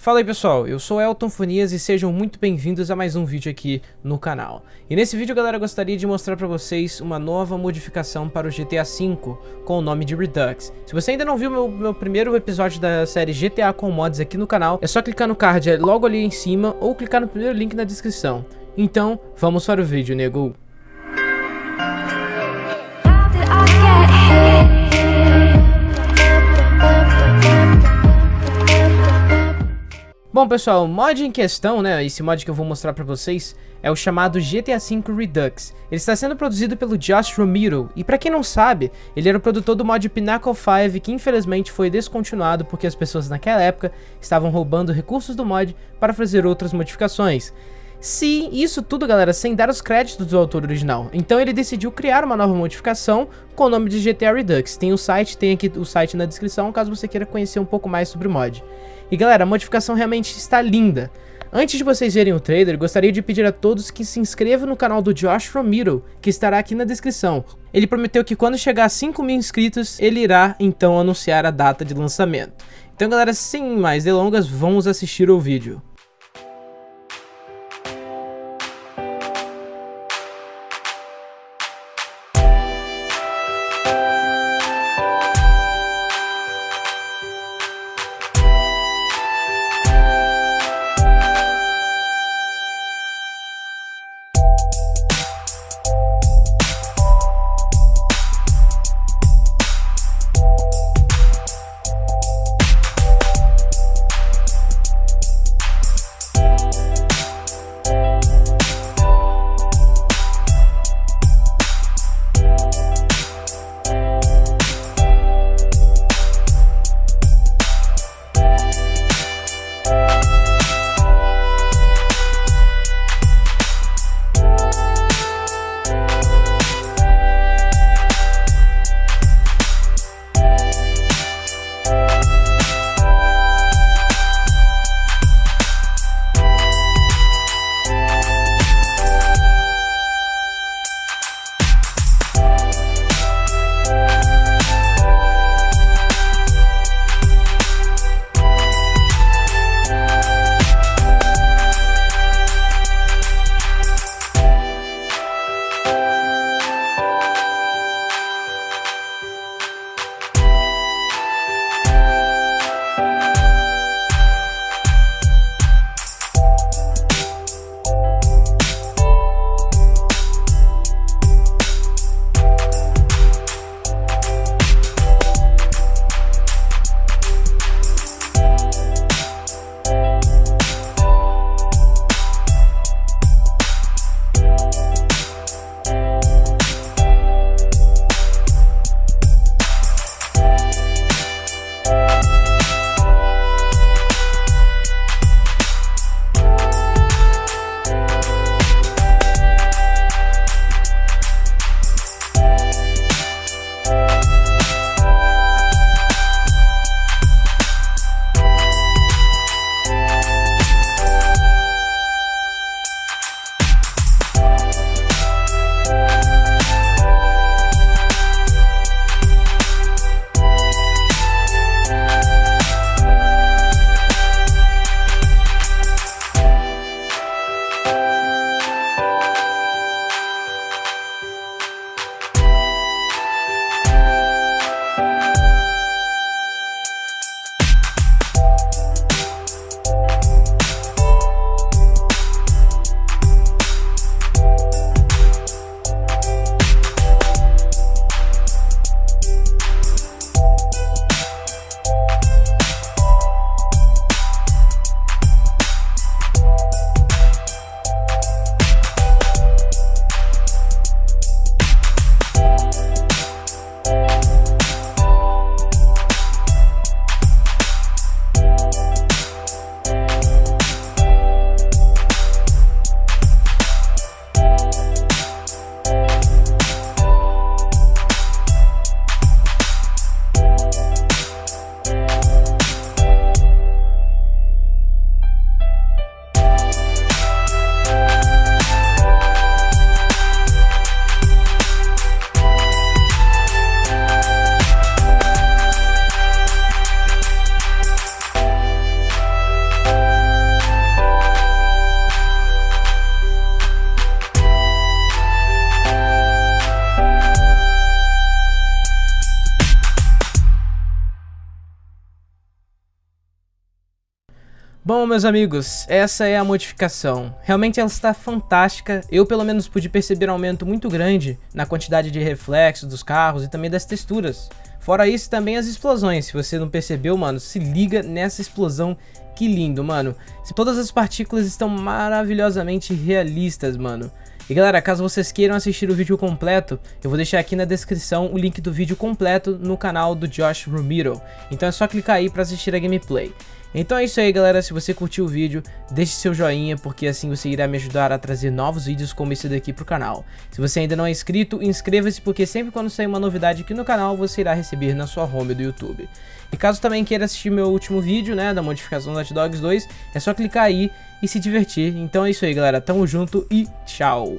Fala aí pessoal, eu sou Elton Fonias e sejam muito bem-vindos a mais um vídeo aqui no canal. E nesse vídeo galera eu gostaria de mostrar pra vocês uma nova modificação para o GTA V com o nome de Redux. Se você ainda não viu meu, meu primeiro episódio da série GTA com mods aqui no canal, é só clicar no card logo ali em cima ou clicar no primeiro link na descrição. Então, vamos para o vídeo, nego. Bom pessoal, o mod em questão, né, esse mod que eu vou mostrar pra vocês, é o chamado GTA V Redux. Ele está sendo produzido pelo Josh Romero, e pra quem não sabe, ele era o produtor do mod Pinnacle 5, que infelizmente foi descontinuado porque as pessoas naquela época estavam roubando recursos do mod para fazer outras modificações. Sim, isso tudo, galera, sem dar os créditos do autor original. Então ele decidiu criar uma nova modificação com o nome de GTA Redux. Tem o site, tem aqui o site na descrição, caso você queira conhecer um pouco mais sobre o mod. E galera, a modificação realmente está linda. Antes de vocês verem o trailer, gostaria de pedir a todos que se inscrevam no canal do Josh Romero, que estará aqui na descrição. Ele prometeu que quando chegar a 5 mil inscritos, ele irá então anunciar a data de lançamento. Então galera, sem mais delongas, vamos assistir o vídeo. Bom, meus amigos, essa é a modificação. Realmente ela está fantástica. Eu, pelo menos, pude perceber um aumento muito grande na quantidade de reflexos dos carros e também das texturas. Fora isso, também as explosões. Se você não percebeu, mano, se liga nessa explosão. Que lindo, mano. Todas as partículas estão maravilhosamente realistas, mano. E galera, caso vocês queiram assistir o vídeo completo, eu vou deixar aqui na descrição o link do vídeo completo no canal do Josh Romero. Então é só clicar aí para assistir a gameplay. Então é isso aí galera, se você curtiu o vídeo, deixe seu joinha, porque assim você irá me ajudar a trazer novos vídeos como esse daqui pro canal. Se você ainda não é inscrito, inscreva-se, porque sempre quando sair uma novidade aqui no canal, você irá receber na sua home do YouTube. E caso também queira assistir meu último vídeo, né, da modificação do Hot Dogs 2, é só clicar aí e se divertir. Então é isso aí galera, tamo junto e tchau!